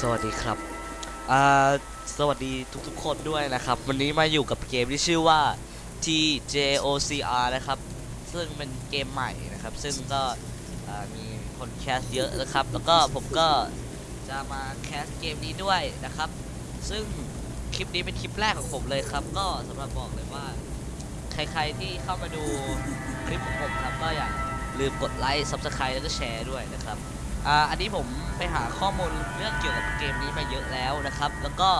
สวัสดีครับอ่าสวัสดีทุกๆคนด้วยนะครับ วันนี้มาอยู่กับเกมที่ชื่อว่า TJOCR นะครับ ซึ่งเป็นเกมใหม่นะครับ ซึ่งก็มีคน cast เยอะนะครับ แล้วก็ผมก็จะมา cast เกมนี้ด้วยนะครับ ซึ่งคลิปนี้เป็นคลิปแรกของผมเลยครับ ก็สำหรับบอกเลยว่า ใครๆที่เข้ามาดูคลิปของผมครับก็อย่าลืมกดไลค์ Subscribe แล้วก็แชร์ด้วยนะครับ อันนี้ผมไปหาข้อมูลเรื่องเกี่ยวกับเกมนี้มาเยอะแล้วนะครับ แล้วก็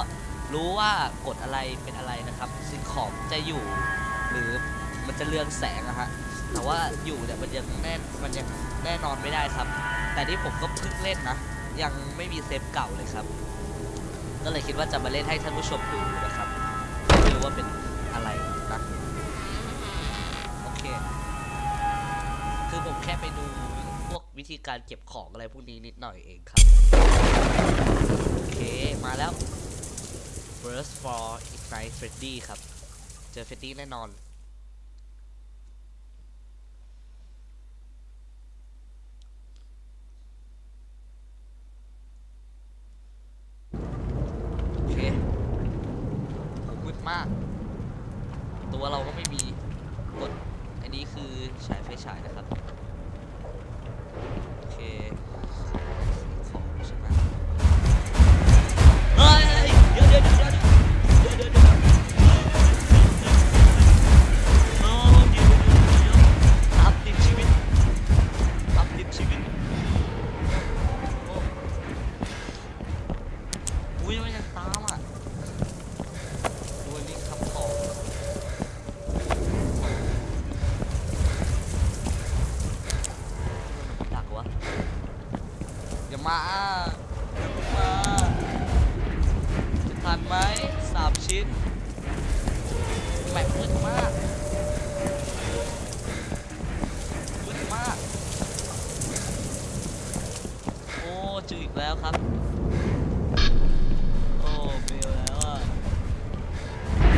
รู้ว่ากดอะไรเป็นอะไรนะครับสิ่งของจะอยู่หรือมันจะเรืองแสงอะฮะแต่ว่าอยู่เนี่ยมันยังแน่มันยังแน่นอนไม่ได้ครับ แต่ที่ผมก็เพิ่งเล่นนะ ยังไม่มีเซฟเก่าเลยครับ ก็เลยคิดว่าจะมาเล่นให้ท่านผู้ชมดูนะครับไม่รู้ว่าเป็นอะไรนะโอเค คือผมแค่ไปดู วิธีการเก็บของอะไรพวกนี้นิดหน่อยเองครับ โอเค มาแล้ว Burst for Ignite Freddy ครับ เจอ Freddy แน่นอน โอเคผมมืดมาก ตัวเราก็ไม่มีกดอันนี้คือฉายไฟฉายนะครับ ทันไหมสามชิ้นแมปมืดมากมืดมาก โอ้จืดอีกแล้วครับ โอ้เบลแล้วอะ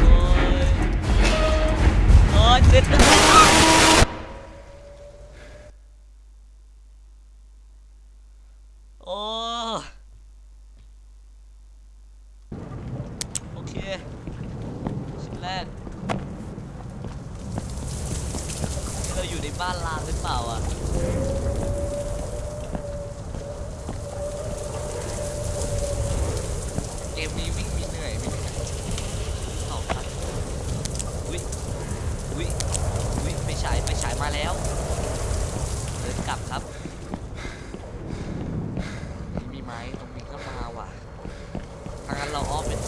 โอ้ยโอ้ยติดโแล้วเดินกลับครับนี่มีไม้ตรงนี้ก็มาว่ะทางนั้นเราอ้อมเป็นโ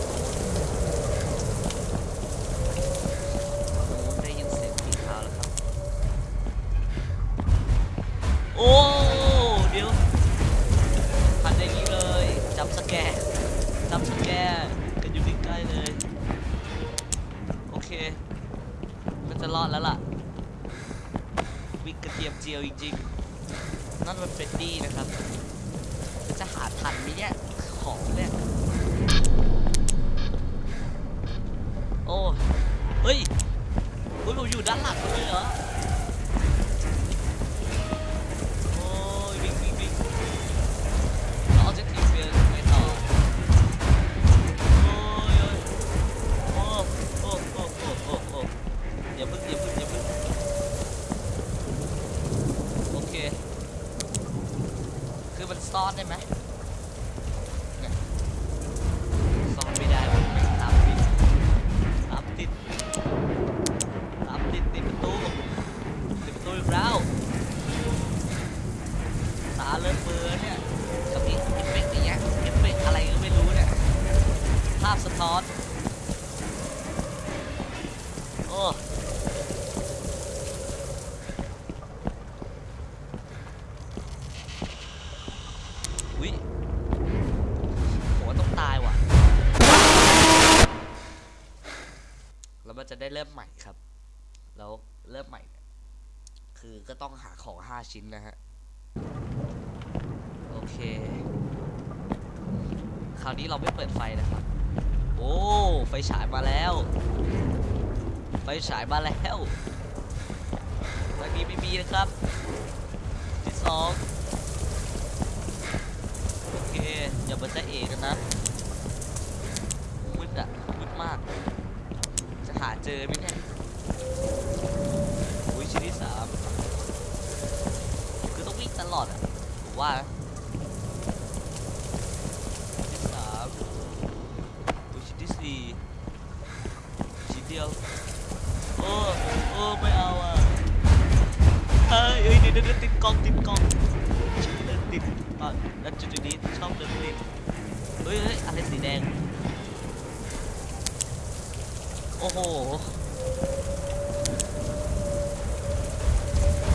อ้ได้ยินเสียงฝีเท้าแล้วครับ โอ้เดี๋ยวพันอย่างนี้เลยจับสแกร์จับสแกร์กันอยู่ใกล้ๆเลย โอเค มันจะรอดแล้วล่ะ ยมเจียวจริงๆนั่นมันเฟรนดี้นะครับ จะหาทันไหมเนี่ยของเนี่ย จะได้เริ่มใหม่ครับ แล้วเริ่มใหม่ คือก็ต้องหาของ5ชิ้นนะฮะ โอเค คราวนี้เราไม่เปิดไฟนะครับ โอ้ ไฟฉายมาแล้ว ไฟฉายมาแล้วตอนนี้ไม่มีนะครับที่สองโอเค อย่ามาจะเอกนนะมืดอะมืดมาก หาเจอไหมเนี่ยอุ้ยชิ้นที่สามคือต้องวิ่งตลอดอะผมว่าชิ้นที่สามอุ้ยชิ้นที่สี่ชิ้นเดียวโอ้โอ้ไม่เอาอะเฮ้ยเฮ้ยเดี๋ยวเดี๋ยวติดกล้องติดกล้องเดินติดอะแล้วจุดๆนี้ชอบเดินติดเฮ้ยเฮ้ยอะไรสีแดง โอ้โห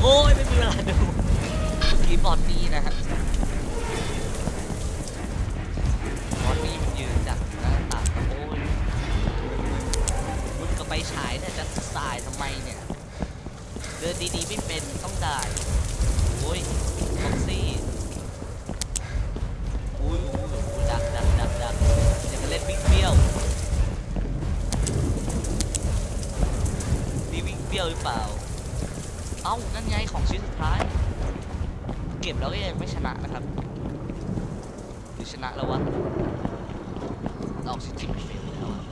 โอ้ยไม่มีเวลาดูกีบอดดีนะครับอดดี้มันยืนจากหน้าต่างโอ้ยมึงก็ไปฉายเนี่ยจะสายทำไมเนี่ย เดินดีๆไม่เป็นต้องได้โอ้ยฟ็อกซี่อุ้ยอุ้ยอุ้ยดักดักดักดักอย่ามาเล่นวิ่งเบี้ยวนี่วิ่งเบี้ยวหรือเปล่า เอ้านั่นไงของชิ้นสุดท้าย เก็บแล้วก็ยังไม่ชนะนะครับหรือชนะแล้ววะเราออกซิจิเฟลแล้วอะ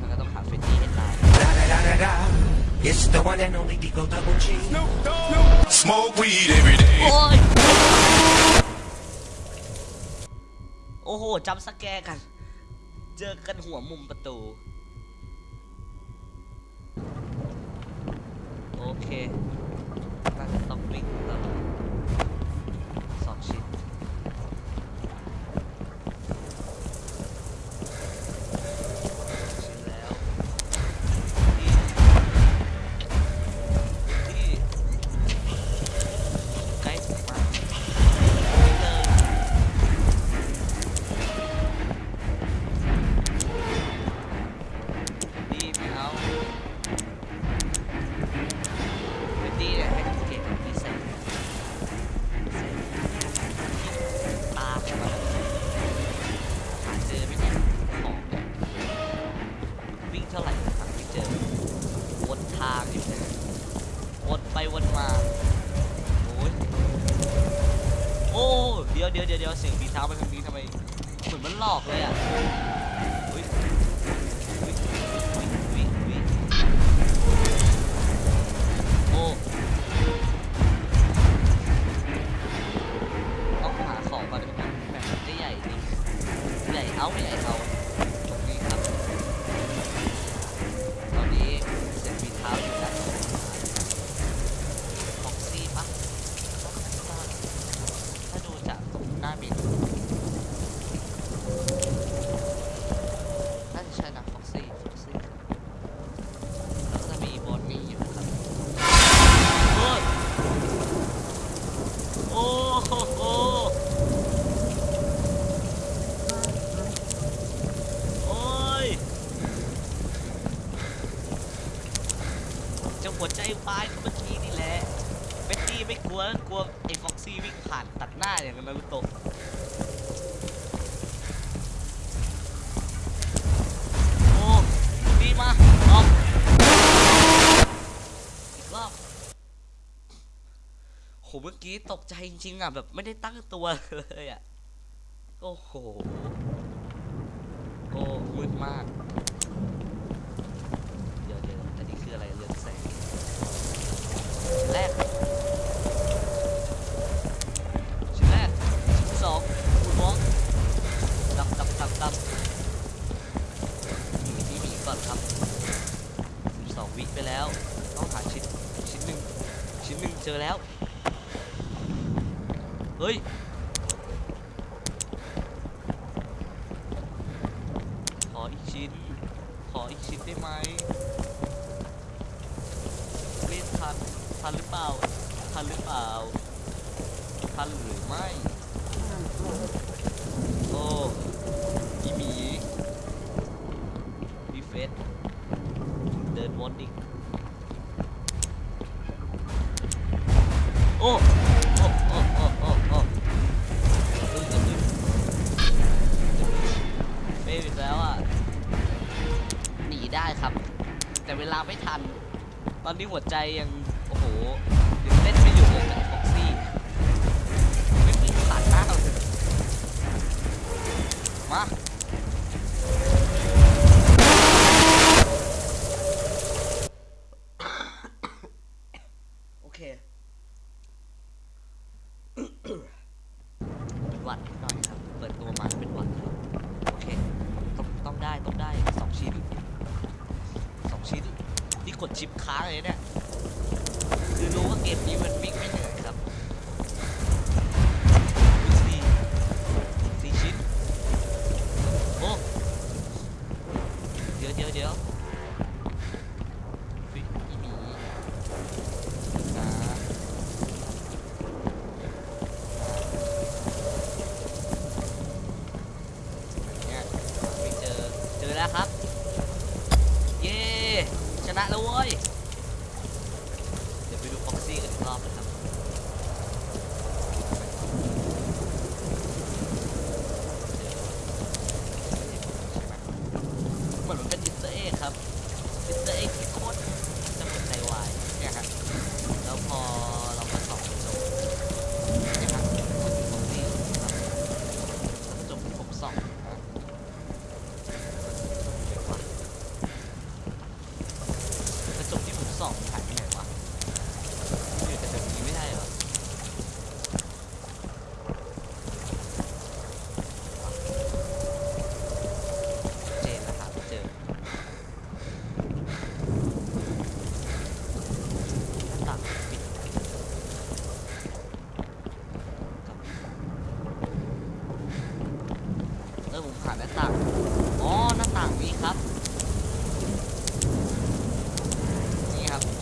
มันก็ต้องหาเฟนดี้ให้ตาย Da da da da da. It's the one and only Digo Double G. Smoke weed every day. โอ้ยโอ้โหจำสแกร์กัน เจอกันหัวมุมประตู โอเค เดี๋ยวเดี๋ยวเดี๋ยวเสียงฝีเท้าไปทางนี้ทำไมเหมือนมันหลอกเลยอะอุ้ยอุ้ยอุ้ยอุ้ยอุ้ยโอ้ต้องหาของก่อนนะครับแบบมันจะใหญ่ดิใหญ่เอาใหญ่เอาตรงนี้ครับ ตอนนี้เสียงฝีเท้าอยู่ด้านบนของซี่ปะ ถ้าดูจากตรงหน้าบินน่าจะใช่นะฟ็อกซี่ฟ็อกซี่แล้วก็จะมีบอนนี่อยู่นะครับโอ้โอ้โหโอ้ยจะหัวใจวายเมื่อกี้นี่แหละ เบตตี้ไม่กลัวกลัวไอ้ฟ็อกซี่วิ่งผ่านตัดหน้าอย่างนารุโตะโอ้ดีมาออกอีกรอบโหเมื่อกี้ตกใจจริงๆอะแบบไม่ได้ตั้งตัวเลยอะ โอ้โห โอ้มืดมาก เดี๋ยวเดี๋ยวอันนี้คืออะไรเรืองแสงแรก เฮ้ย ขออีกชิ้น ขออีกชิ้นได้ไหมเล่นทัน ทันหรือเปล่า ทันหรือเปล่า ทันหรือไม่ โอ้อีหมีมีเฟสเดินวนอีกโอ้ ได้ครับ แต่เวลาไม่ทัน ตอนนี้หัวใจยัง โอ้โหยังเต้นไม่หยุดเลยกับฟ็อกซี่ไม่มีตัดหน้าเรามา กดชิปค้างะไรเนี่ย คือรู้ว่าเกมนี้มันวิ่งไม่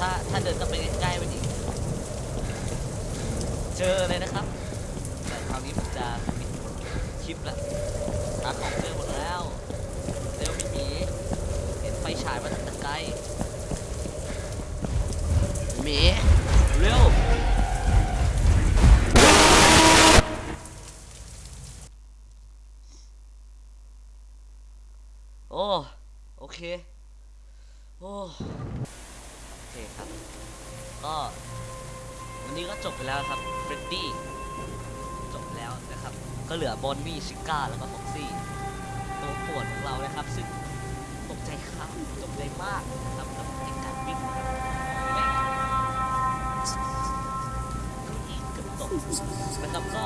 ถ้าถ้าเดินก็ไปใกล้ไปดีเจอเลยนะครับ แต่คราวนี้ผมจะปิดคลิปละหาของเจอหมดแล้วเร็วพี่มีเห็นไฟฉายมาตั้ไกลหมีเร็วโอ้โอเค โอ้ เคครับ ก็วันนี้ก็จบไปแล้วครับเฟรดดี้จบแล้วนะครับ ก็เหลือบอนมี่ชิก้าแล้วก็ฟ็อกซี่ตัวปวดของเรานะครับ ซึ่งตกใจครับตกใจมากนะครับกับการวิ่งกันตกนะครับก็